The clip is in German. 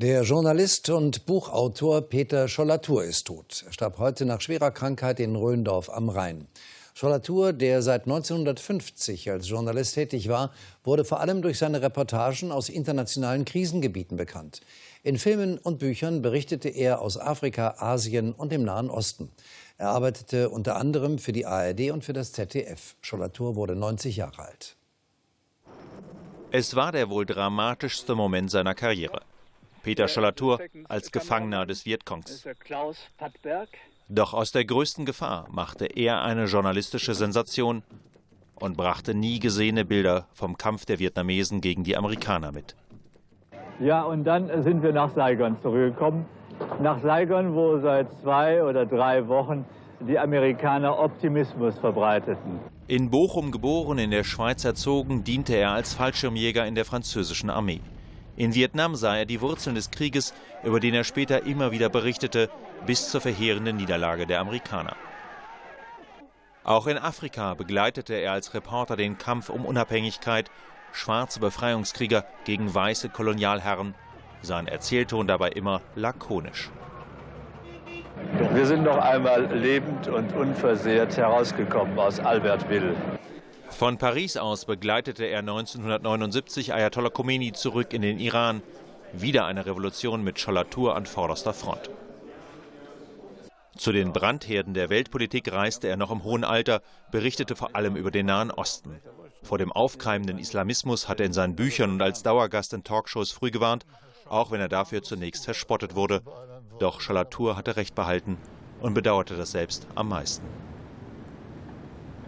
Der Journalist und Buchautor Peter Schollatur ist tot. Er starb heute nach schwerer Krankheit in Röndorf am Rhein. Schollatur, der seit 1950 als Journalist tätig war, wurde vor allem durch seine Reportagen aus internationalen Krisengebieten bekannt. In Filmen und Büchern berichtete er aus Afrika, Asien und dem Nahen Osten. Er arbeitete unter anderem für die ARD und für das ZDF. Schollatur wurde 90 Jahre alt. Es war der wohl dramatischste Moment seiner Karriere. Peter Schollatur als Gefangener des Vietcongs. Doch aus der größten Gefahr machte er eine journalistische Sensation und brachte nie gesehene Bilder vom Kampf der Vietnamesen gegen die Amerikaner mit. Ja, und dann sind wir nach Saigon zurückgekommen. Nach Saigon, wo seit zwei oder drei Wochen die Amerikaner Optimismus verbreiteten. In Bochum geboren, in der Schweiz erzogen, diente er als Fallschirmjäger in der französischen Armee. In Vietnam sah er die Wurzeln des Krieges, über den er später immer wieder berichtete, bis zur verheerenden Niederlage der Amerikaner. Auch in Afrika begleitete er als Reporter den Kampf um Unabhängigkeit, schwarze Befreiungskrieger gegen weiße Kolonialherren, sein Erzählton dabei immer lakonisch. Wir sind noch einmal lebend und unversehrt herausgekommen aus Albertville. Von Paris aus begleitete er 1979 Ayatollah Khomeini zurück in den Iran. Wieder eine Revolution mit Schollatur an vorderster Front. Zu den Brandherden der Weltpolitik reiste er noch im hohen Alter, berichtete vor allem über den Nahen Osten. Vor dem aufkeimenden Islamismus hat er in seinen Büchern und als Dauergast in Talkshows früh gewarnt, auch wenn er dafür zunächst verspottet wurde. Doch Schollatur hatte Recht behalten und bedauerte das selbst am meisten.